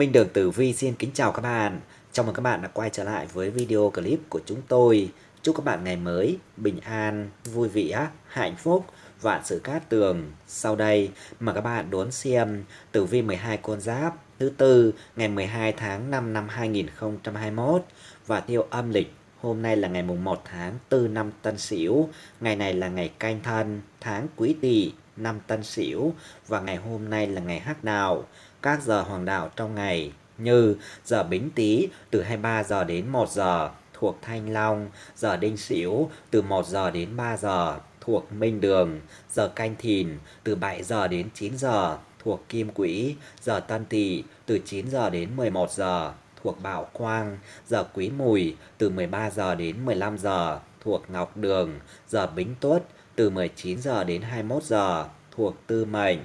Minh Đường Tử Vi xin kính chào các bạn. Chào mừng các bạn đã quay trở lại với video clip của chúng tôi. Chúc các bạn ngày mới bình an, vui vẻ, hạnh phúc, vạn sự cát tường. Sau đây mà các bạn đón xem Tử Vi 12 con giáp thứ tư ngày 12 tháng 5 năm 2021 và theo âm lịch Hôm nay là ngày mùng 1 tháng 4 năm Tân Sửu, ngày này là ngày canh thân, tháng Quý Tỵ, năm Tân Sửu và ngày hôm nay là ngày Hắc Đạo. Các giờ hoàng đạo trong ngày như giờ Bính Tý từ 23 giờ đến 1 giờ thuộc Thanh Long, giờ Đinh Sửu từ 1 giờ đến 3 giờ thuộc Minh Đường, giờ Canh Thìn từ 7 giờ đến 9 giờ thuộc Kim Quỹ, giờ Tân Tỵ từ 9 giờ đến 11 giờ thuộc Bảo Quang, giờ Quý Mùi từ 13 giờ đến 15 giờ thuộc Ngọc Đường, giờ Bính Tuất từ 19 giờ đến 21 giờ thuộc Tư Mệnh.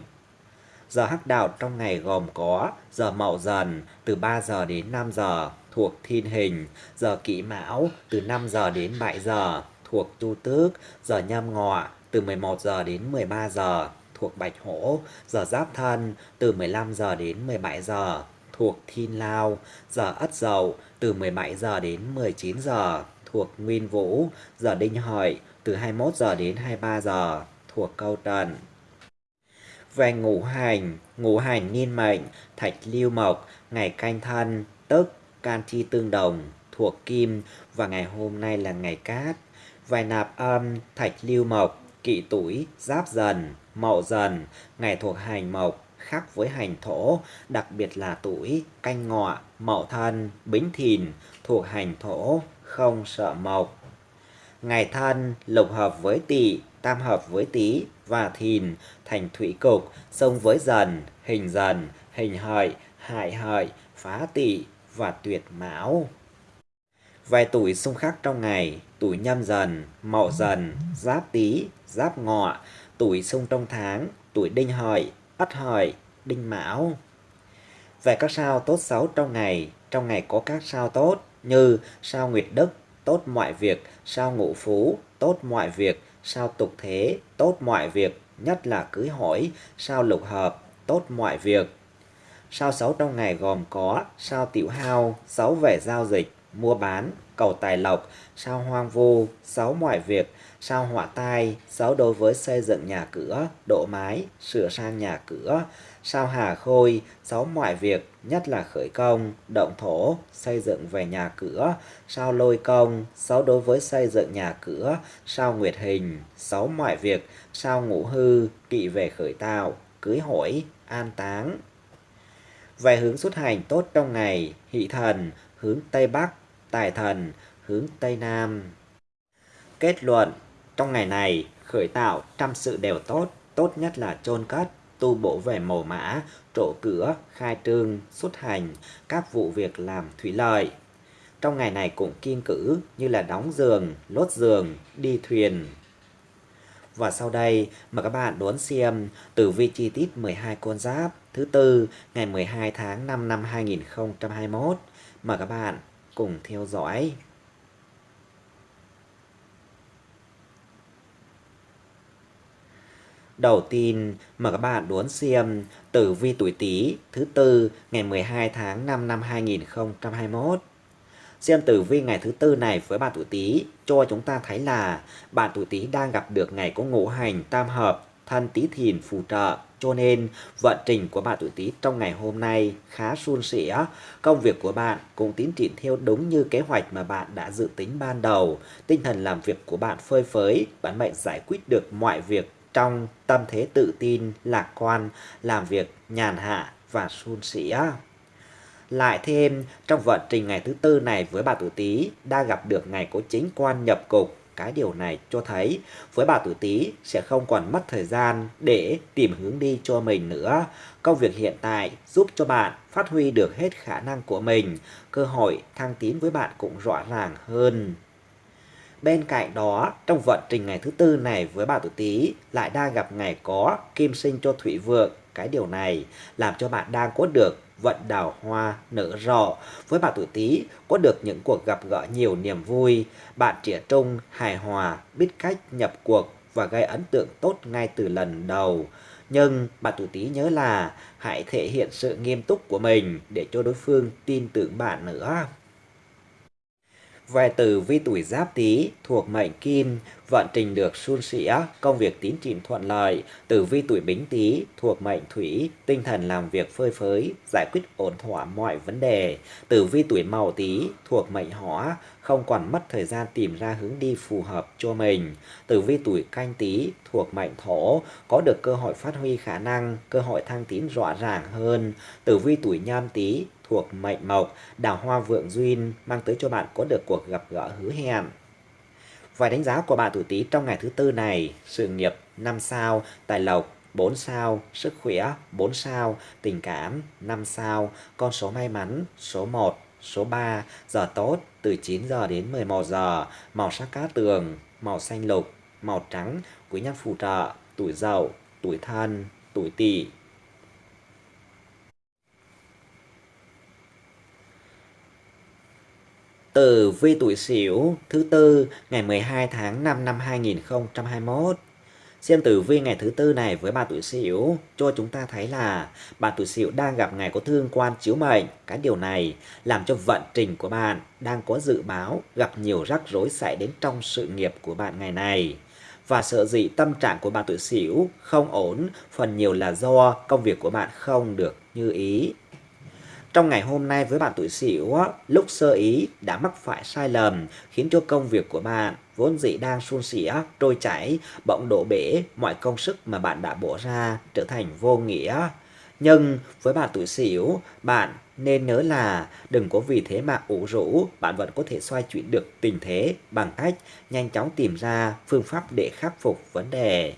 Giờ hắc đạo trong ngày gồm có giờ Mậu Dần từ 3 giờ đến 5 giờ thuộc Thiên Hình, giờ Kỷ Mão từ 5 giờ đến 7 giờ thuộc Tu Tước, giờ Nhâm Ngọ từ 11 giờ đến 13 giờ thuộc Bạch Hổ, giờ Giáp Thân từ 15 giờ đến 17 giờ thuộc Thiên Lao, giờ Ất Dậu từ 17 giờ đến 19 giờ thuộc Nguyên Vũ, giờ Đinh Hợi từ 21 giờ đến 23 giờ thuộc Câu Trần. Về ngũ hành, ngũ hành niên mệnh, thạch lưu mộc, ngày canh thân, tức can chi tương đồng, thuộc kim và ngày hôm nay là ngày cát. Về nạp âm, thạch lưu mộc, kỵ tuổi, giáp dần, mậu dần, ngày thuộc hành mộc, khác với hành thổ, đặc biệt là tuổi canh ngọ, mậu thân, bính thìn, thuộc hành thổ, không sợ mộc. Ngày thân lục hợp với tỵ, tam hợp với tý và thìn, thành thủy cục, xông với dần, hình dần, hình hợi, hại hợi, phá tỵ và tuyệt mão. Vài tuổi xung khắc trong ngày, tuổi nhâm dần, mậu dần, giáp tý, giáp ngọ, tuổi xung trong tháng, tuổi đinh hợi, ất hợi, đinh mão. Về các sao tốt xấu trong ngày, trong ngày có các sao tốt như sao nguyệt đức, tốt mọi việc, sao ngũ phú, tốt mọi việc, sao tục thế, tốt mọi việc, nhất là cưới hỏi, sao lục hợp, tốt mọi việc. Sao xấu trong ngày gồm có sao tiểu hao, xấu về giao dịch, mua bán, cầu tài lộc, sao hoang vu, xấu mọi việc, sao họa tai, xấu đối với xây dựng nhà cửa, độ mái, sửa sang nhà cửa, sao hà khôi, xấu mọi việc, nhất là khởi công, động thổ, xây dựng về nhà cửa, sao lôi công, xấu đối với xây dựng nhà cửa, sao nguyệt hình, xấu mọi việc, sao ngũ hư, kỵ về khởi tạo, cưới hỏi, an táng. Về hướng xuất hành tốt trong ngày, hỷ thần, hướng Tây Bắc, tài thần, hướng Tây Nam. Kết luận, trong ngày này, khởi tạo trăm sự đều tốt, tốt nhất là chôn cất, tu bổ về mồ mã, trổ cửa, khai trương, xuất hành, các vụ việc làm thủy lợi. Trong ngày này cũng kiên cử như là đóng giường, lốt giường, đi thuyền. Và sau đây mời các bạn đón xem tử vi chi tiết 12 con giáp thứ tư ngày 12 tháng 5 năm 2021. Mời các bạn cùng theo dõi. Đầu tiên, mời các bạn đón xem tử vi tuổi Tý thứ tư ngày 12 tháng 5 năm 2021. Xem tử vi ngày thứ tư này với bạn tuổi Tý cho chúng ta thấy là bạn tuổi Tý đang gặp được ngày có ngũ hành tam hợp, thân Tý Thìn phù trợ. Cho nên vận trình của bạn tuổi Tý trong ngày hôm nay khá suôn sẻ. Công việc của bạn cũng tiến triển theo đúng như kế hoạch mà bạn đã dự tính ban đầu. Tinh thần làm việc của bạn phơi phới, bản mệnh giải quyết được mọi việc trong tâm thế tự tin, lạc quan, làm việc nhàn hạ và suôn sẻ. Lại thêm, trong vận trình ngày thứ tư này với bà tuổi Tý đã gặp được ngày có chính quan nhập cục. Cái điều này cho thấy với bà tuổi Tý sẽ không còn mất thời gian để tìm hướng đi cho mình nữa. Công việc hiện tại giúp cho bạn phát huy được hết khả năng của mình. Cơ hội thăng tiến với bạn cũng rõ ràng hơn. Bên cạnh đó, trong vận trình ngày thứ tư này với bà tuổi Tý lại đang gặp ngày có kim sinh cho thủy vượng. Cái điều này làm cho bạn đang có được vận đào hoa nở rộ. Với bà tuổi Tý có được những cuộc gặp gỡ nhiều niềm vui. Bạn trẻ trung, hài hòa, biết cách nhập cuộc và gây ấn tượng tốt ngay từ lần đầu. Nhưng bạn tuổi Tý nhớ là hãy thể hiện sự nghiêm túc của mình để cho đối phương tin tưởng bạn nữa. Về từ vi tuổi giáp tý thuộc mệnh kim, vận trình được suôn sẻ, công việc tín triển thuận lợi. Từ vi tuổi bính tý thuộc mệnh thủy, tinh thần làm việc phơi phới, giải quyết ổn thỏa mọi vấn đề. Từ vi tuổi mậu tý thuộc mệnh hỏa, không còn mất thời gian tìm ra hướng đi phù hợp cho mình. Từ vi tuổi canh tý thuộc mệnh thổ, có được cơ hội phát huy khả năng, cơ hội thăng tiến rõ ràng hơn. Từ vi tuổi nhâm tý thuộc mệnh mộc, đào hoa vượng duyên mang tới cho bạn có được cuộc gặp gỡ hứa hẹn. Vài đánh giá của bạn tuổi Tý trong ngày thứ tư này, sự nghiệp 5 sao, tài lộc 4 sao, sức khỏe 4 sao, tình cảm 5 sao, con số may mắn số 1, số 3, giờ tốt từ 9 giờ đến 11 giờ, màu sắc cá tường, màu xanh lục, màu trắng, quý nhân phù trợ, tuổi dậu, tuổi thân, tuổi tỵ. Tử vi tuổi Sửu thứ tư ngày 12 tháng 5 năm 2021. Xem tử vi ngày thứ tư này với bà tuổi Sửu cho chúng ta thấy là bà tuổi Sửu đang gặp ngày có thương quan chiếu mệnh. Cái điều này làm cho vận trình của bạn đang có dự báo gặp nhiều rắc rối xảy đến trong sự nghiệp của bạn ngày này. Và sợ dị tâm trạng của bà tuổi Sửu không ổn, phần nhiều là do công việc của bạn không được như ý. Trong ngày hôm nay với bạn tuổi Sửu, lúc sơ ý đã mắc phải sai lầm khiến cho công việc của bạn vốn dĩ đang suôn sẻ, trôi chảy, bỗng đổ bể mọi công sức mà bạn đã bỏ ra trở thành vô nghĩa. Nhưng với bạn tuổi Sửu, bạn nên nhớ là đừng có vì thế mà ủ rũ, bạn vẫn có thể xoay chuyển được tình thế bằng cách nhanh chóng tìm ra phương pháp để khắc phục vấn đề.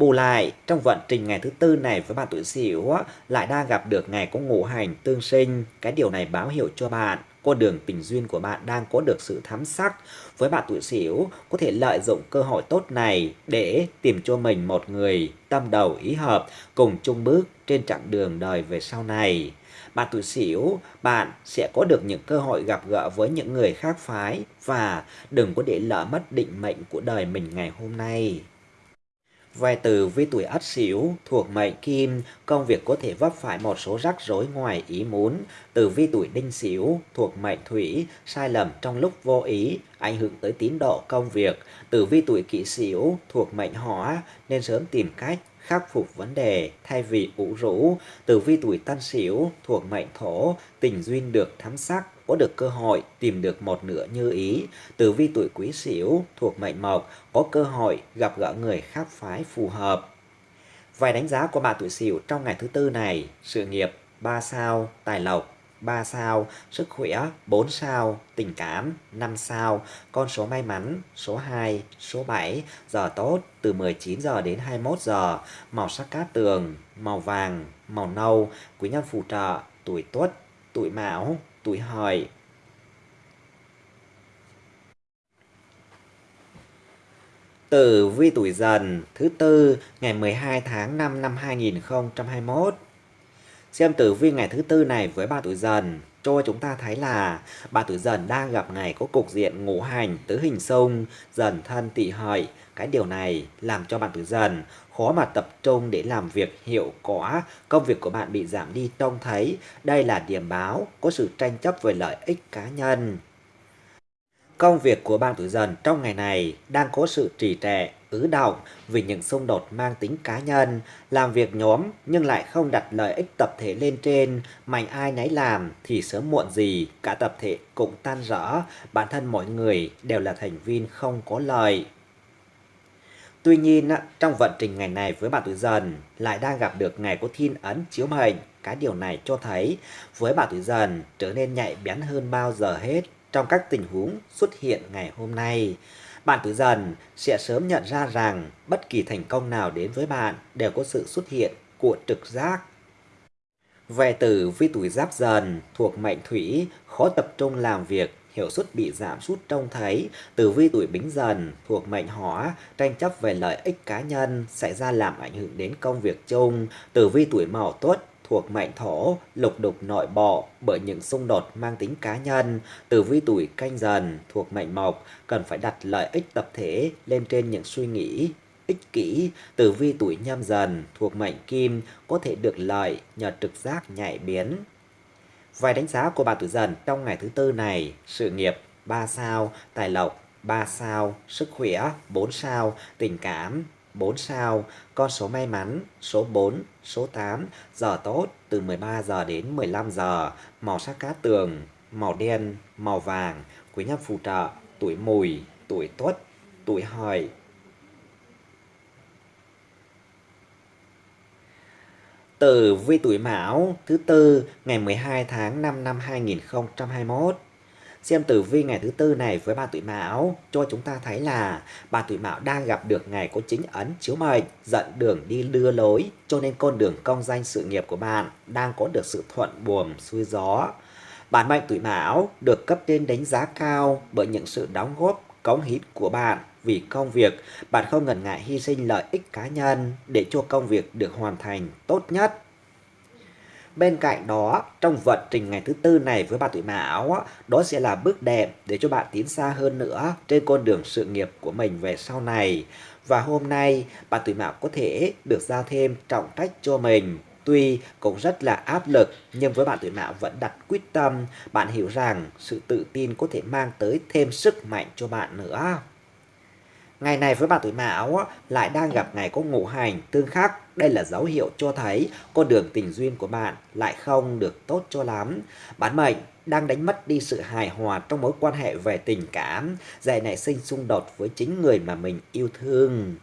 Bù lại, trong vận trình ngày thứ tư này với bạn tuổi Sửu lại đang gặp được ngày có ngũ hành tương sinh. Cái điều này báo hiệu cho bạn con đường tình duyên của bạn đang có được sự thắm sắc. Với bạn tuổi Sửu có thể lợi dụng cơ hội tốt này để tìm cho mình một người tâm đầu ý hợp cùng chung bước trên chặng đường đời về sau này. Bạn tuổi Sửu, bạn sẽ có được những cơ hội gặp gỡ với những người khác phái và đừng có để lỡ mất định mệnh của đời mình ngày hôm nay. Về từ vi tuổi ất sửu thuộc mệnh kim, công việc có thể vấp phải một số rắc rối ngoài ý muốn. Từ vi tuổi đinh sửu thuộc mệnh thủy, sai lầm trong lúc vô ý, ảnh hưởng tới tín độ công việc. Từ vi tuổi kỷ sửu thuộc mệnh hỏa, nên sớm tìm cách khắc phục vấn đề thay vì ủ rũ. Từ vi tuổi tân sửu thuộc mệnh thổ, tình duyên được thắm sắc, có được cơ hội tìm được một nửa như ý. Tử vi tuổi quý sửu thuộc mệnh mộc có cơ hội gặp gỡ người khác phái phù hợp. Vài đánh giá của bà tuổi sửu trong ngày thứ tư này, sự nghiệp 3 sao, tài lộc 3 sao, sức khỏe 4 sao, tình cảm 5 sao, con số may mắn số 2, số 7, giờ tốt từ 19 giờ đến 21 giờ, màu sắc cát tường, màu vàng, màu nâu, quý nhân phù trợ, tuổi tuất, tuổi mão, tuổi hợi. Tử vi tuổi dần thứ tư ngày 12 tháng 5 năm 2021. Xem tử vi ngày thứ tư này với bà tuổi dần cho chúng ta thấy là bà tuổi dần đang gặp ngày có cục diện ngũ hành tứ hình xung dần thân tỵ hợi cái điều này làm cho bạn tuổi dần khó mà tập trung để làm việc hiệu quả, công việc của bạn bị giảm đi trông thấy. Đây là điểm báo có sự tranh chấp về lợi ích cá nhân. Công việc của bạn tuổi dần trong ngày này đang có sự trì trệ, ứ động vì những xung đột mang tính cá nhân, làm việc nhóm nhưng lại không đặt lợi ích tập thể lên trên, mạnh ai nấy làm thì sớm muộn gì cả tập thể cũng tan rã, bản thân mỗi người đều là thành viên không có lợi. Tuy nhiên, trong vận trình ngày này với bạn tuổi dần lại đang gặp được ngày có thiên ấn chiếu mệnh. Cái điều này cho thấy với bạn tuổi dần trở nên nhạy bén hơn bao giờ hết trong các tình huống xuất hiện ngày hôm nay. Bạn Tử dần sẽ sớm nhận ra rằng bất kỳ thành công nào đến với bạn đều có sự xuất hiện của trực giác. Về tử vi tuổi giáp dần thuộc mệnh thủy, khó tập trung làm việc hiệu suất bị giảm sút trông thấy, tử vi tuổi bính dần thuộc mệnh hỏa, tranh chấp về lợi ích cá nhân xảy ra làm ảnh hưởng đến công việc chung, tử vi tuổi mậu tuất thuộc mệnh thổ, lục đục nội bộ bởi những xung đột mang tính cá nhân, tử vi tuổi canh dần thuộc mệnh mộc cần phải đặt lợi ích tập thể lên trên những suy nghĩ ích kỷ, tử vi tuổi nhâm dần thuộc mệnh kim có thể được lợi nhờ trực giác nhạy biến. Vài đánh giá của bạn tuổi dần trong ngày thứ tư này, sự nghiệp 3 sao, tài lộc 3 sao, sức khỏe 4 sao, tình cảm 4 sao, con số may mắn số 4, số 8, giờ tốt từ 13 giờ đến 15 giờ, màu sắc cá tường, màu đen, màu vàng, quý nhân phù trợ, tuổi mùi, tuổi tuất, tuổi hợi. Tử vi tuổi Mão thứ tư ngày 12 tháng 5 năm 2021 Xem tử vi ngày thứ tư này với ba tuổi Mão cho chúng ta thấy là ba tuổi Mão đang gặp được ngày có chính ấn chiếu mệnh dẫn đường đi đưa lối cho nên con đường công danh sự nghiệp của bạn đang có được sự thuận buồm xuôi gió. Bản mệnh tuổi Mão được cấp trên đánh giá cao bởi những sự đóng góp cống hiến của bạn vì công việc, bạn không ngần ngại hy sinh lợi ích cá nhân để cho công việc được hoàn thành tốt nhất. Bên cạnh đó, trong vận trình ngày thứ tư này với bạn tuổi Mão, đó sẽ là bước đệm để cho bạn tiến xa hơn nữa trên con đường sự nghiệp của mình về sau này. Và hôm nay, bạn tuổi Mão có thể được giao thêm trọng trách cho mình. Tuy cũng rất là áp lực, nhưng với bạn tuổi Mão vẫn đặt quyết tâm. Bạn hiểu rằng sự tự tin có thể mang tới thêm sức mạnh cho bạn nữa. Ngày này với bạn tuổi Mão lại đang gặp ngày có ngũ hành tương khắc. Đây là dấu hiệu cho thấy con đường tình duyên của bạn lại không được tốt cho lắm. Bản mệnh đang đánh mất đi sự hài hòa trong mối quan hệ về tình cảm, dạy nảy sinh xung đột với chính người mà mình yêu thương.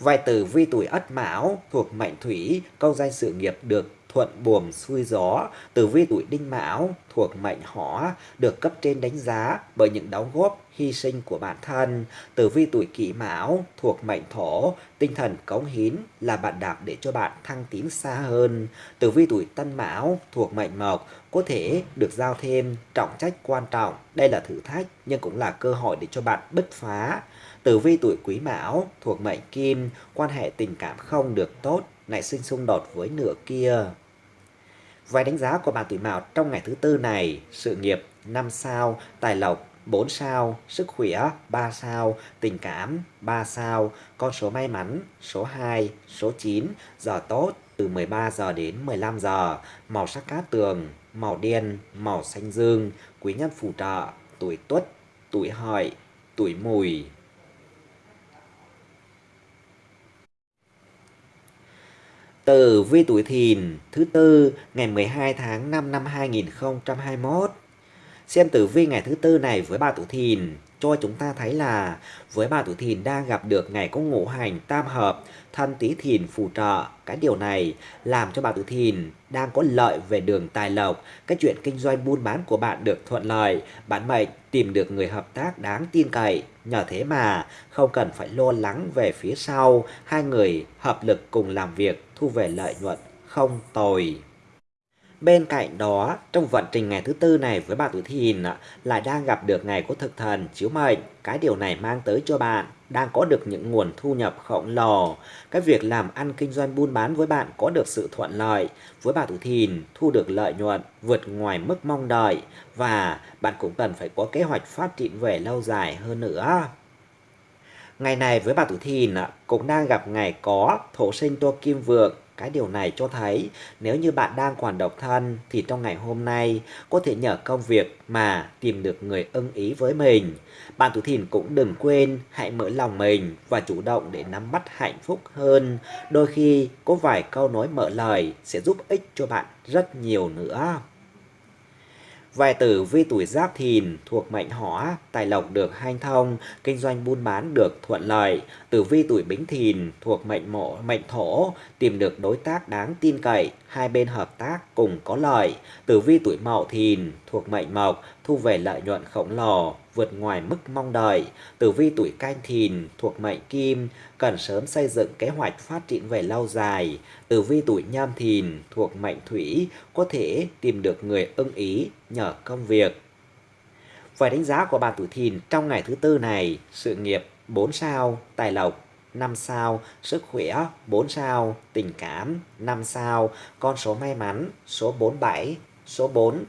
Vài từ vi tuổi ất mão thuộc mệnh thủy, câu danh sự nghiệp được thuận buồm xuôi gió, tử vi tuổi đinh mão thuộc mệnh hỏa được cấp trên đánh giá bởi những đóng góp hy sinh của bản thân. Tử vi tuổi kỷ mão thuộc mệnh thổ, tinh thần cống hiến là bạn đạp để cho bạn thăng tiến xa hơn. Tử vi tuổi tân mão thuộc mệnh mộc có thể được giao thêm trọng trách quan trọng. Đây là thử thách nhưng cũng là cơ hội để cho bạn bứt phá. Tử vi tuổi quý mão thuộc mệnh kim, quan hệ tình cảm không được tốt, nảy sinh xung đột với nửa kia. Vài đánh giá của bạn tuổi mão trong ngày thứ tư này, sự nghiệp 5 sao, tài lộc 4 sao, sức khỏe 3 sao, tình cảm 3 sao, con số may mắn số 2, số 9, giờ tốt từ 13 giờ đến 15 giờ, màu sắc cát tường, màu đen, màu xanh dương, quý nhân phù trợ, tuổi tuất, tuổi hợi, tuổi mùi. Tử vi tuổi thìn, thứ tư, ngày 12 tháng 5 năm 2021 Xem tử vi ngày thứ tư này với bà tuổi thìn, cho chúng ta thấy là với bà tuổi thìn đang gặp được ngày có ngũ hành tam hợp, thân tí thìn phù trợ. Cái điều này làm cho bà tuổi thìn đang có lợi về đường tài lộc. Cái chuyện kinh doanh buôn bán của bạn được thuận lợi, bạn mệnh tìm được người hợp tác đáng tin cậy. Nhờ thế mà không cần phải lo lắng về phía sau, hai người hợp lực cùng làm việc thu về lợi nhuận không tồi Bên cạnh đó, trong vận trình ngày thứ tư này với bà tuổi thìn lại đang gặp được ngày của thực thần chiếu mệnh. Cái điều này mang tới cho bạn đang có được những nguồn thu nhập khổng lồ. Cái việc làm ăn kinh doanh buôn bán với bạn có được sự thuận lợi. Với bà tuổi thìn, thu được lợi nhuận vượt ngoài mức mong đợi. Và bạn cũng cần phải có kế hoạch phát triển về lâu dài hơn nữa. Ngày này với bà tuổi thìn à, cũng đang gặp ngày có thổ sinh tô kim vượng cái điều này cho thấy nếu như bạn đang còn độc thân thì trong ngày hôm nay có thể nhờ công việc mà tìm được người ưng ý với mình. Bạn tuổi thìn cũng đừng quên hãy mở lòng mình và chủ động để nắm bắt hạnh phúc hơn. Đôi khi có vài câu nói mở lời sẽ giúp ích cho bạn rất nhiều nữa. Vài tử vi tuổi giáp thìn thuộc mệnh hỏa, tài lộc được hanh thông, kinh doanh buôn bán được thuận lợi. Tử vi tuổi bính thìn thuộc mệnh mộ, mệnh thổ, tìm được đối tác đáng tin cậy, hai bên hợp tác cùng có lợi. Tử vi tuổi mậu thìn thuộc mệnh mộc, thu về lợi nhuận khổng lồ, vượt ngoài mức mong đợi. Tử vi tuổi canh thìn thuộc mệnh kim, cần sớm xây dựng kế hoạch phát triển về lâu dài. Tử vi tuổi nhâm thìn thuộc mệnh thủy, có thể tìm được người ưng ý nhờ công việc. Về đánh giá của bạn tuổi thìn trong ngày thứ tư này, sự nghiệp 4 sao, tài lộc 5 sao, sức khỏe 4 sao, tình cảm 5 sao, con số may mắn số 47, số 4.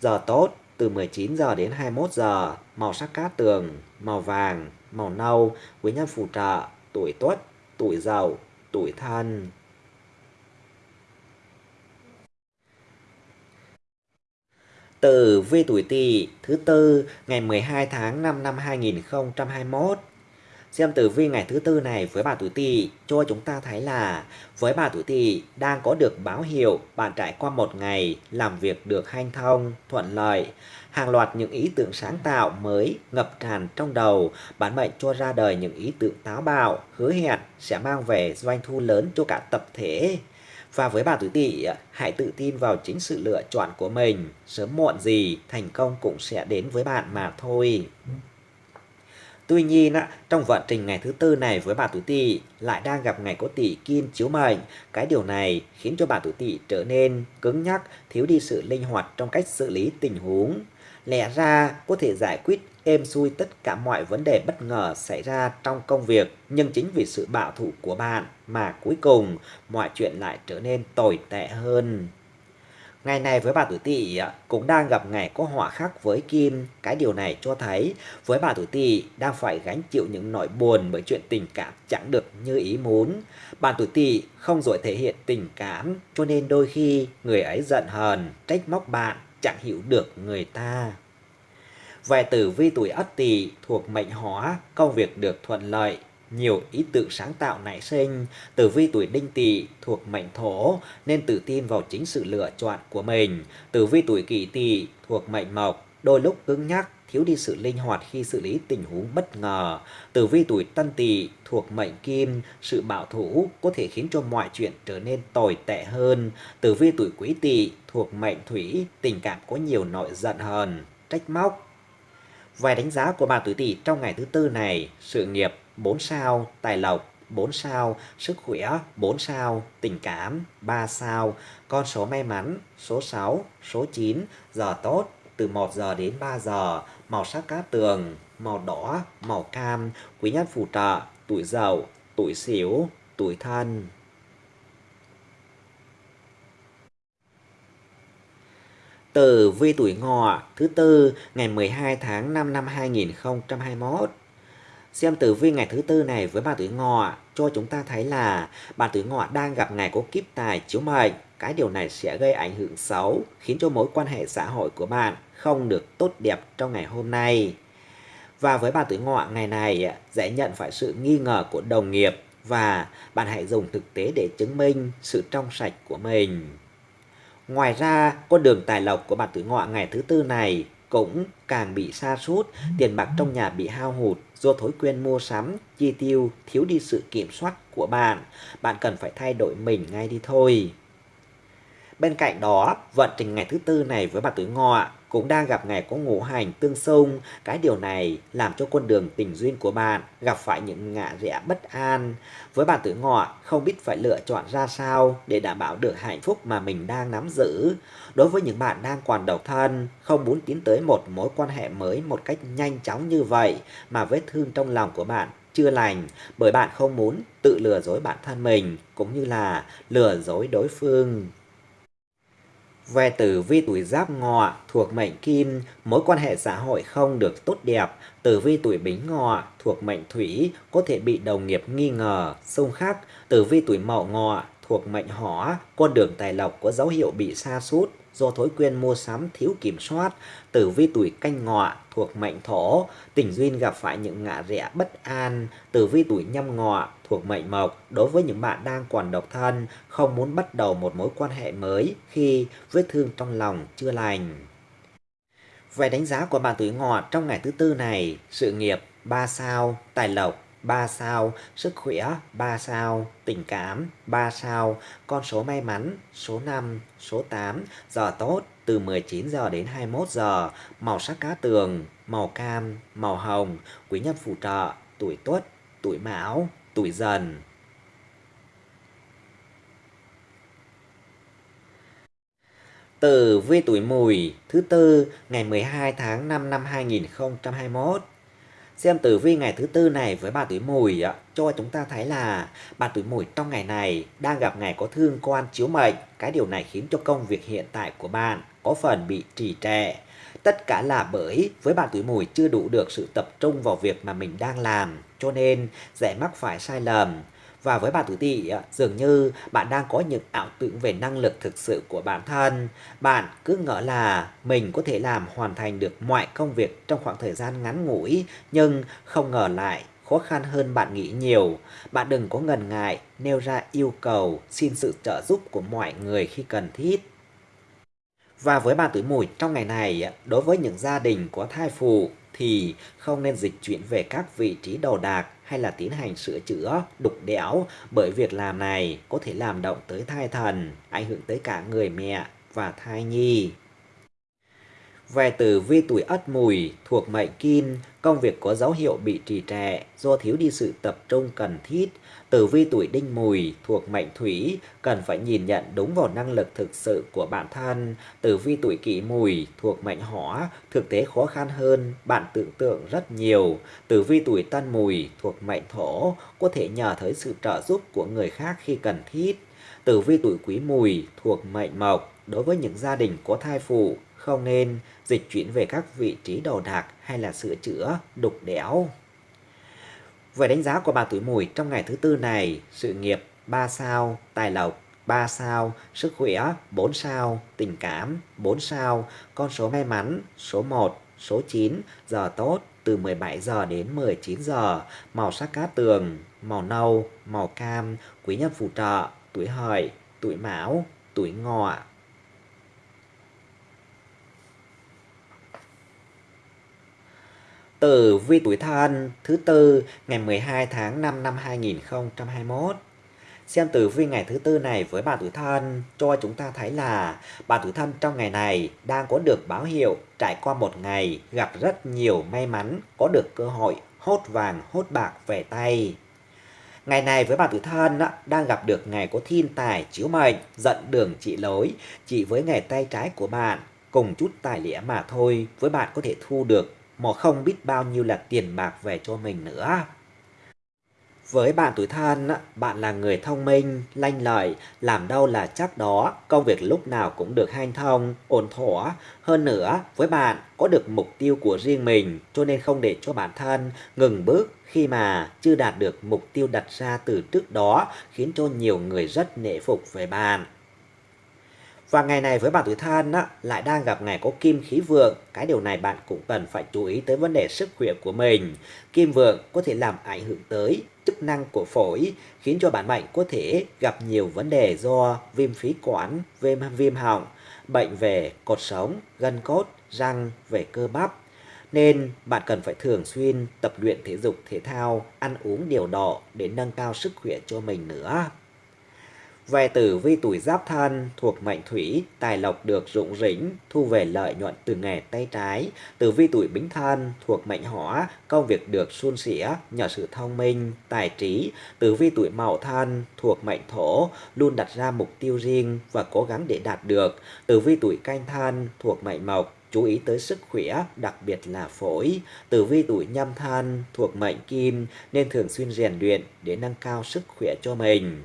Giờ tốt từ 19 giờ đến 21 giờ, màu sắc cát tường, màu vàng, màu nâu, quý nhân phù trợ, tuổi tuất, tuổi dậu, tuổi thân. Tử vi tuổi Tỵ thứ tư ngày 12 tháng 5 năm 2021. Xem tử vi ngày thứ tư này với bà tuổi Tỵ cho chúng ta thấy là với bà tuổi Tỵ đang có được báo hiệu bạn trải qua một ngày làm việc được hanh thông, thuận lợi. Hàng loạt những ý tưởng sáng tạo mới ngập tràn trong đầu, bản mệnh cho ra đời những ý tưởng táo bạo, hứa hẹn sẽ mang về doanh thu lớn cho cả tập thể. Và với bà tuổi tỵ, hãy tự tin vào chính sự lựa chọn của mình. Sớm muộn gì, thành công cũng sẽ đến với bạn mà thôi. Tuy nhiên, trong vận trình ngày thứ tư này với bà tuổi tỵ lại đang gặp ngày có tỷ kim chiếu mệnh. Cái điều này khiến cho bà tuổi tỵ trở nên cứng nhắc, thiếu đi sự linh hoạt trong cách xử lý tình huống. Lẽ ra có thể giải quyết êm xuôi tất cả mọi vấn đề bất ngờ xảy ra trong công việc, nhưng chính vì sự bạo thủ của bạn mà cuối cùng mọi chuyện lại trở nên tồi tệ hơn. Ngày này với bà tuổi tỵ à, cũng đang gặp ngày có họa khắc với kim. Cái điều này cho thấy với bà tuổi tỵ đang phải gánh chịu những nỗi buồn bởi chuyện tình cảm chẳng được như ý muốn. Bà tuổi tỵ không giỏi thể hiện tình cảm cho nên đôi khi người ấy giận hờn, trách móc bạn, chẳng hiểu được người ta. Về tử vi tuổi Ất Tỵ thuộc mệnh Hỏa, công việc được thuận lợi, nhiều ý tưởng sáng tạo nảy sinh. Tử vi tuổi Đinh Tỵ thuộc mệnh Thổ nên tự tin vào chính sự lựa chọn của mình. Tử vi tuổi Kỷ Tỵ thuộc mệnh Mộc, đôi lúc cứng nhắc, thiếu đi sự linh hoạt khi xử lý tình huống bất ngờ. Tử vi tuổi Tân Tỵ thuộc mệnh Kim, sự bảo thủ có thể khiến cho mọi chuyện trở nên tồi tệ hơn. Tử vi tuổi Quý Tỵ thuộc mệnh Thủy, tình cảm có nhiều nội giận hờn, trách móc, Vài đánh giá của bà tuổi Tỵ trong ngày thứ tư này, sự nghiệp 4 sao, tài lộc 4 sao, sức khỏe 4 sao, tình cảm 3 sao, con số may mắn số 6, số 9, giờ tốt từ 1 giờ đến 3 giờ, màu sắc cát tường, màu đỏ, màu cam, quý nhân phù trợ, tuổi dậu, tuổi xỉu, tuổi thân. Tử vi tuổi ngọ thứ tư ngày 12 tháng 5 năm 2021. Xem tử vi ngày thứ tư này với bà tuổi ngọ cho chúng ta thấy là bà tuổi ngọ đang gặp ngày có kiếp tài chiếu mệnh. Cái điều này sẽ gây ảnh hưởng xấu khiến cho mối quan hệ xã hội của bạn không được tốt đẹp trong ngày hôm nay. Và với bà tuổi ngọ ngày này dễ nhận phải sự nghi ngờ của đồng nghiệp và bạn hãy dùng thực tế để chứng minh sự trong sạch của mình. Ngoài ra, con đường tài lộc của bạn tuổi ngọ ngày thứ tư này cũng càng bị sa sút tiền bạc trong nhà bị hao hụt do thói quen mua sắm, chi tiêu, thiếu đi sự kiểm soát của bạn. Bạn cần phải thay đổi mình ngay đi thôi. Bên cạnh đó, vận trình ngày thứ tư này với bạn tuổi ngọ cũng đang gặp ngày có ngũ hành tương xung. Cái điều này làm cho con đường tình duyên của bạn gặp phải những ngã rẽ bất an. Với bạn tuổi ngọ, không biết phải lựa chọn ra sao để đảm bảo được hạnh phúc mà mình đang nắm giữ. Đối với những bạn đang còn độc thân, không muốn tiến tới một mối quan hệ mới một cách nhanh chóng như vậy mà vết thương trong lòng của bạn chưa lành bởi bạn không muốn tự lừa dối bản thân mình cũng như là lừa dối đối phương. Về tử vi tuổi giáp ngọ thuộc mệnh kim, mối quan hệ xã hội không được tốt đẹp. Tử vi tuổi bính ngọ thuộc mệnh thủy có thể bị đồng nghiệp nghi ngờ, xung khắc. Tử vi tuổi mậu ngọ thuộc mệnh hỏa, con đường tài lộc có dấu hiệu bị sa sút do thói quen mua sắm thiếu kiểm soát. Tử vi tuổi canh ngọ thuộc mệnh thổ, tình duyên gặp phải những ngã rẽ bất an. Tử vi tuổi nhâm ngọ thuộc mệnh mộc, đối với những bạn đang còn độc thân, không muốn bắt đầu một mối quan hệ mới khi vết thương trong lòng chưa lành. Về đánh giá của bạn tuổi ngọ trong ngày thứ tư này, sự nghiệp 3 sao, tài lộc 3 sao, sức khỏe 3 sao, tình cảm 3 sao, con số may mắn số 5, số 8, giờ tốt từ 19 giờ đến 21 giờ, màu sắc cá tường, màu cam, màu hồng, quý nhân phù trợ, tuổi tuất, tuổi mão, tuổi dần. Tử vi tuổi mùi thứ tư ngày 12 tháng 5 năm 2021 Xem tử vi ngày thứ tư này với bà tuổi mùi cho chúng ta thấy là bà tuổi mùi trong ngày này đang gặp ngày có thương quan chiếu mệnh. Cái điều này khiến cho công việc hiện tại của bạn có phần bị trì trệ. Tất cả là bởi với bạn tuổi mùi chưa đủ được sự tập trung vào việc mà mình đang làm, cho nên dễ mắc phải sai lầm. Và với bạn tuổi tỵ, dường như bạn đang có những ảo tưởng về năng lực thực sự của bản thân. Bạn cứ ngỡ là mình có thể làm hoàn thành được mọi công việc trong khoảng thời gian ngắn ngủi, nhưng không ngờ lại khó khăn hơn bạn nghĩ nhiều. Bạn đừng có ngần ngại nêu ra yêu cầu xin sự trợ giúp của mọi người khi cần thiết. Và với bạn tuổi mùi trong ngày này, đối với những gia đình có thai phụ thì không nên dịch chuyển về các vị trí đồ đạc hay là tiến hành sửa chữa, đục đẽo bởi việc làm này có thể làm động tới thai thần, ảnh hưởng tới cả người mẹ và thai nhi. Về từ vi tuổi ất mùi thuộc mệnh kim, công việc có dấu hiệu bị trì trệ do thiếu đi sự tập trung cần thiết. Tử vi tuổi đinh mùi thuộc mệnh thủy, cần phải nhìn nhận đúng vào năng lực thực sự của bản thân. Tử vi tuổi kỷ mùi thuộc mệnh hỏa, thực tế khó khăn hơn, bạn tưởng tượng rất nhiều. Tử vi tuổi tân mùi thuộc mệnh thổ, có thể nhờ tới sự trợ giúp của người khác khi cần thiết. Tử vi tuổi quý mùi thuộc mệnh mộc, đối với những gia đình có thai phụ, không nên dịch chuyển về các vị trí đồ đạc hay là sửa chữa, đục đẽo. Về đánh giá của bà tuổi mùi trong ngày thứ tư này, sự nghiệp 3 sao, tài lộc 3 sao, sức khỏe 4 sao, tình cảm 4 sao, con số may mắn số 1, số 9, giờ tốt từ 17 giờ đến 19 giờ, màu sắc cá tường, màu nâu, màu cam, quý nhân phù trợ, tuổi hợi, tuổi mão, tuổi ngọ, Tử vi tuổi thân thứ tư ngày 12 tháng 5 năm 2021. Xem tử vi ngày thứ tư này với bạn tuổi thân cho chúng ta thấy là bạn tuổi thân trong ngày này đang có được báo hiệu trải qua một ngày gặp rất nhiều may mắn, có được cơ hội hốt vàng hốt bạc về tay. Ngày này với bạn tuổi thân đang gặp được ngày có thiên tài chiếu mệnh, dẫn đường trị lối, chỉ với ngày tay trái của bạn cùng chút tài lẻ mà thôi với bạn có thể thu được mà không biết bao nhiêu là tiền bạc về cho mình nữa. Với bạn tuổi thân, bạn là người thông minh, lanh lợi, làm đâu là chắc đó, công việc lúc nào cũng được hanh thông, ổn thỏa. Hơn nữa, với bạn có được mục tiêu của riêng mình, cho nên không để cho bản thân ngừng bước khi mà chưa đạt được mục tiêu đặt ra từ trước đó, khiến cho nhiều người rất nể phục về bạn. Và ngày này với bạn tuổi thân á, lại đang gặp ngày có kim khí vượng. Cái điều này bạn cũng cần phải chú ý tới vấn đề sức khỏe của mình. Kim vượng có thể làm ảnh hưởng tới chức năng của phổi, khiến cho bạn bệnh có thể gặp nhiều vấn đề do viêm phế quản, viêm viêm họng, bệnh về cột sống, gân cốt, răng, về cơ bắp. Nên bạn cần phải thường xuyên tập luyện thể dục thể thao, ăn uống điều độ để nâng cao sức khỏe cho mình nữa. Về tử vi tuổi giáp thân thuộc mệnh thủy, tài lộc được rụng rỉnh, thu về lợi nhuận từ nghề tay trái. Tử vi tuổi bính thân thuộc mệnh hỏa, công việc được suôn sẻ nhờ sự thông minh, tài trí. Tử vi tuổi mậu thân thuộc mệnh thổ, luôn đặt ra mục tiêu riêng và cố gắng để đạt được. Tử vi tuổi canh thân thuộc mệnh mộc, chú ý tới sức khỏe, đặc biệt là phổi. Tử vi tuổi nhâm thân thuộc mệnh kim nên thường xuyên rèn luyện để nâng cao sức khỏe cho mình.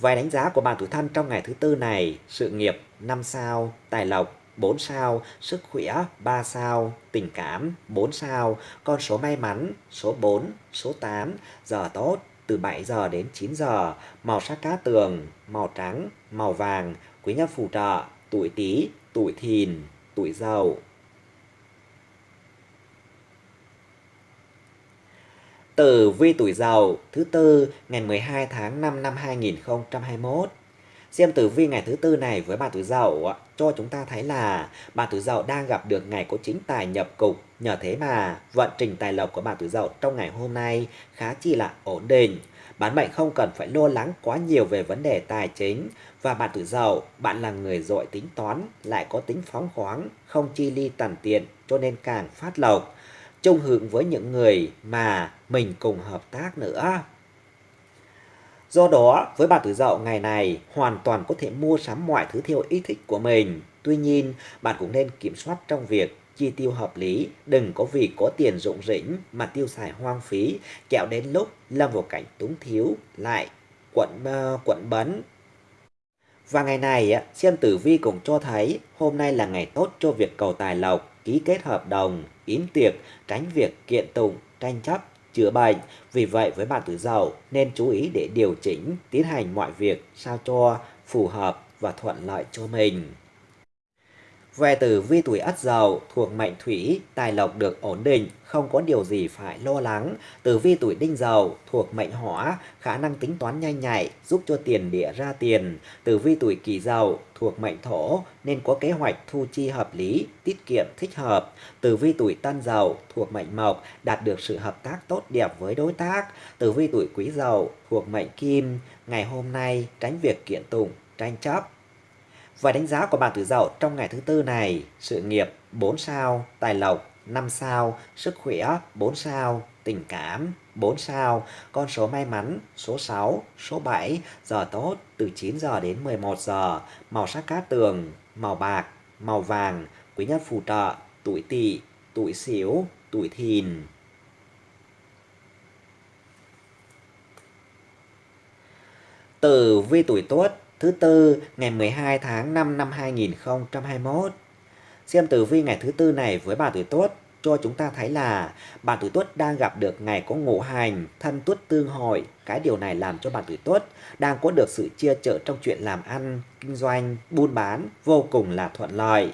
Vài đánh giá của bạn tuổi thân trong ngày thứ tư này, sự nghiệp 5 sao, tài lộc 4 sao, sức khỏe 3 sao, tình cảm 4 sao, con số may mắn số 4, số 8, giờ tốt từ 7 giờ đến 9 giờ, màu sắc cá tường, màu trắng, màu vàng, quý nhân phù trợ, tuổi tí, tuổi Thìn, tuổi Dậu. Tử vi tuổi giàu thứ tư ngày 12 tháng 5 năm 2021. Xem tử vi ngày thứ tư này với bạn tuổi dậu cho chúng ta thấy là bạn tuổi dậu đang gặp được ngày có chính tài nhập cục. Nhờ thế mà vận trình tài lộc của bạn tuổi dậu trong ngày hôm nay khá chi là ổn định. Bán mệnh không cần phải lo lắng quá nhiều về vấn đề tài chính và bạn tuổi dậu, bạn là người giỏi tính toán, lại có tính phóng khoáng, không chi ly tàn tiện cho nên càng phát lộc chung hưởng với những người mà mình cùng hợp tác nữa. Do đó, với bạn tuổi dậu ngày này hoàn toàn có thể mua sắm mọi thứ theo ý thích của mình. Tuy nhiên, bạn cũng nên kiểm soát trong việc chi tiêu hợp lý, đừng có vì có tiền rụng rỉnh mà tiêu xài hoang phí, kẹo đến lúc lâm vào cảnh túng thiếu lại quận uh, quận bấn và ngày này, xem tử vi cũng cho thấy hôm nay là ngày tốt cho việc cầu tài lộc, ký kết hợp đồng, yến tiệc, tránh việc kiện tụng, tranh chấp, chữa bệnh. Vì vậy với bạn tử dậu nên chú ý để điều chỉnh, tiến hành mọi việc sao cho phù hợp và thuận lợi cho mình. Về tử vi tuổi Ất Dậu thuộc mệnh Thủy, tài lộc được ổn định, không có điều gì phải lo lắng. Tử vi tuổi Đinh Dậu thuộc mệnh Hỏa, khả năng tính toán nhanh nhạy, giúp cho tiền địa ra tiền. Tử vi tuổi Kỷ Dậu thuộc mệnh Thổ nên có kế hoạch thu chi hợp lý, tiết kiệm thích hợp. Tử vi tuổi Tân Dậu thuộc mệnh Mộc, đạt được sự hợp tác tốt đẹp với đối tác. Tử vi tuổi Quý Dậu thuộc mệnh Kim, ngày hôm nay tránh việc kiện tụng, tranh chấp và đánh giá của bạn tuổi dậu trong ngày thứ tư này, sự nghiệp 4 sao, tài lộc 5 sao, sức khỏe 4 sao, tình cảm 4 sao, con số may mắn số 6, số 7, giờ tốt từ 9 giờ đến 11 giờ, màu sắc cát tường, màu bạc, màu vàng, quý nhân phù trợ, tuổi tỵ, tuổi xỉu, tuổi thìn. Tử vi tuổi tuất thứ tư ngày 12 tháng 5 năm 2021. Xem tử vi ngày thứ tư này với bà tuổi tuất cho chúng ta thấy là bà tuổi tuất đang gặp được ngày có ngũ hành, thân tuất tương hội. Cái điều này làm cho bà tuổi tuất đang có được sự chia chở trong chuyện làm ăn, kinh doanh, buôn bán vô cùng là thuận lợi.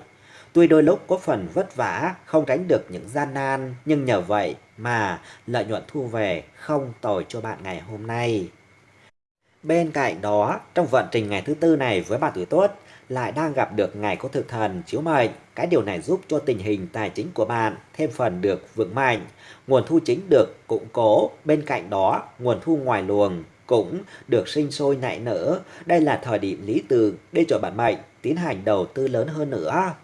Tuy đôi lúc có phần vất vả, không tránh được những gian nan, nhưng nhờ vậy mà lợi nhuận thu về không tồi cho bạn ngày hôm nay. Bên cạnh đó, trong vận trình ngày thứ tư này với bạn tuổi tốt lại đang gặp được ngày có thực thần chiếu mệnh. Cái điều này giúp cho tình hình tài chính của bạn thêm phần được vững mạnh. Nguồn thu chính được củng cố. Bên cạnh đó, nguồn thu ngoài luồng cũng được sinh sôi nảy nở. Đây là thời điểm lý tưởng để cho bạn mệnh tiến hành đầu tư lớn hơn nữa.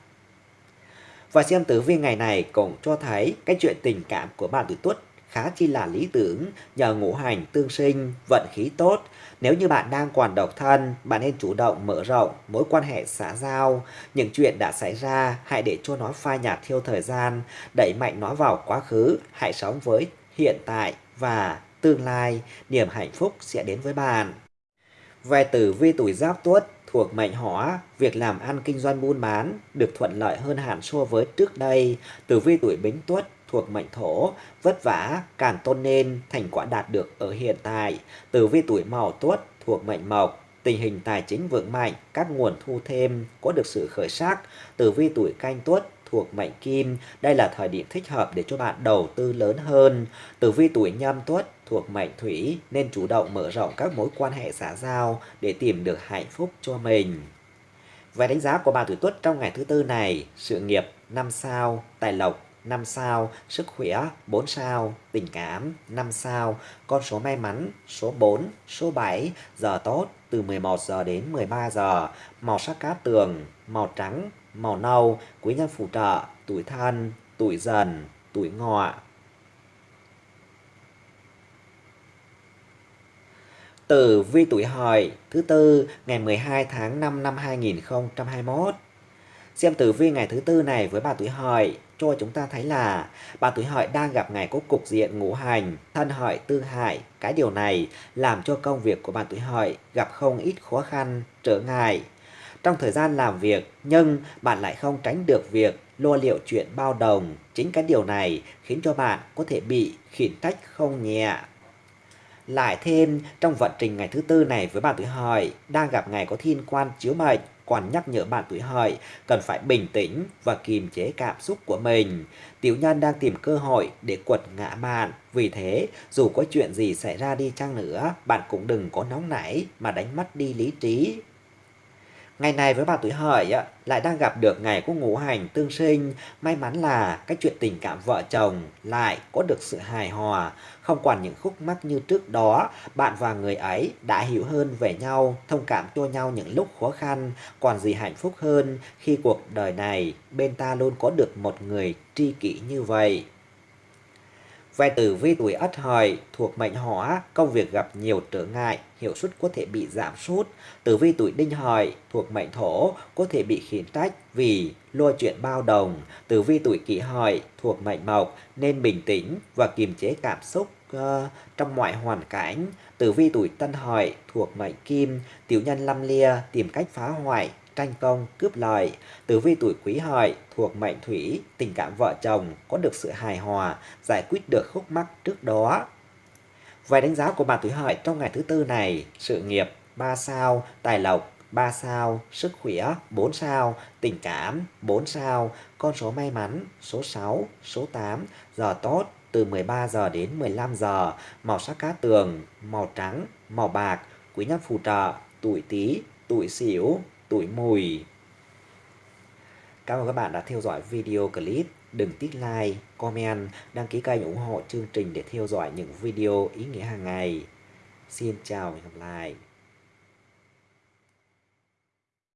Và xem tử vi ngày này cũng cho thấy cái chuyện tình cảm của bạn tuổi tuất khá chi là lý tưởng nhờ ngũ hành tương sinh, vận khí tốt. Nếu như bạn đang còn độc thân, bạn nên chủ động mở rộng mối quan hệ xã giao. Những chuyện đã xảy ra, hãy để cho nó phai nhạt theo thời gian, đẩy mạnh nó vào quá khứ, hãy sống với hiện tại và tương lai, niềm hạnh phúc sẽ đến với bạn. Về tử vi tuổi giáp tuất thuộc mệnh hỏa, việc làm ăn kinh doanh buôn bán được thuận lợi hơn hẳn so với trước đây. Tử vi tuổi bính tuất thuộc mệnh thổ, vất vả càng tôn nên thành quả đạt được ở hiện tại. Tử vi tuổi mậu tuất thuộc mệnh mộc, tình hình tài chính vững mạnh, các nguồn thu thêm có được sự khởi sắc. Tử vi tuổi canh tuất thuộc mệnh kim, đây là thời điểm thích hợp để cho bạn đầu tư lớn hơn. Tử vi tuổi nhâm tuất thuộc mệnh thủy nên chủ động mở rộng các mối quan hệ xã giao để tìm được hạnh phúc cho mình. Về đánh giá của bạn tuổi tuất trong ngày thứ tư này, sự nghiệp 5 sao, tài lộc 5 sao, sức khỏe 4 sao, tình cảm 5 sao, con số may mắn số 4, số 7, giờ tốt từ 11 giờ đến 13 giờ, màu sắc cát tường, màu trắng, màu nâu, quý nhân phù trợ, tuổi thân, tuổi dần, tuổi ngọ. Tử vi tuổi hợi thứ tư ngày 12 tháng 5 năm 2021. Xem tử vi ngày thứ tư này với bà tuổi hợi cho chúng ta thấy là bà tuổi hợi đang gặp ngày có cục diện ngũ hành, thân hợi tư hại. Cái điều này làm cho công việc của bà tuổi hợi gặp không ít khó khăn, trở ngại. Trong thời gian làm việc, nhưng bạn lại không tránh được việc lo liệu chuyện bao đồng. Chính cái điều này khiến cho bạn có thể bị khiển trách không nhẹ. Lại thêm, trong vận trình ngày thứ tư này với bà tuổi hợi, đang gặp ngày có thiên quan chiếu mệnh, còn nhắc nhở bạn tuổi hợi cần phải bình tĩnh và kiềm chế cảm xúc của mình. Tiểu nhân đang tìm cơ hội để quật ngã bạn. Vì thế, dù có chuyện gì xảy ra đi chăng nữa, bạn cũng đừng có nóng nảy mà đánh mất đi lý trí. Ngày này với bà tuổi hợi lại đang gặp được ngày của ngũ hành tương sinh. May mắn là cái chuyện tình cảm vợ chồng lại có được sự hài hòa. Không còn những khúc mắc như trước đó, bạn và người ấy đã hiểu hơn về nhau, thông cảm cho nhau những lúc khó khăn. Còn gì hạnh phúc hơn khi cuộc đời này bên ta luôn có được một người tri kỷ như vậy. Về tử vi tuổi ất hợi thuộc mệnh hỏa, công việc gặp nhiều trở ngại, hiệu suất có thể bị giảm sút. Tử vi tuổi đinh hợi thuộc mệnh thổ có thể bị khiển trách vì lo chuyện bao đồng. Tử vi tuổi kỷ hợi thuộc mệnh mộc nên bình tĩnh và kiềm chế cảm xúc uh, trong mọi hoàn cảnh. Tử vi tuổi Tân Hợi thuộc mệnh Kim, tiểu nhân lâm lia tìm cách phá hoại, tranh công, cướp lợi. Tử vi tuổi Quý Hợi thuộc mệnh Thủy, tình cảm vợ chồng có được sự hài hòa, giải quyết được khúc mắc trước đó. Vài đánh giá của bạn tuổi Hợi trong ngày thứ tư này, sự nghiệp 3 sao, tài lộc 3 sao, sức khỏe 4 sao, tình cảm 4 sao, con số may mắn số 6, số 8, giờ tốt từ 13 giờ đến 15 giờ, màu sắc cá tường, màu trắng, màu bạc, quý nhân phù trợ, tuổi Tý, tuổi Sửu, tuổi Mùi. Cảm ơn các bạn đã theo dõi video clip. Đừng tích like, comment, đăng ký kênh ủng hộ chương trình để theo dõi những video ý nghĩa hàng ngày. Xin chào và hẹn gặp lại.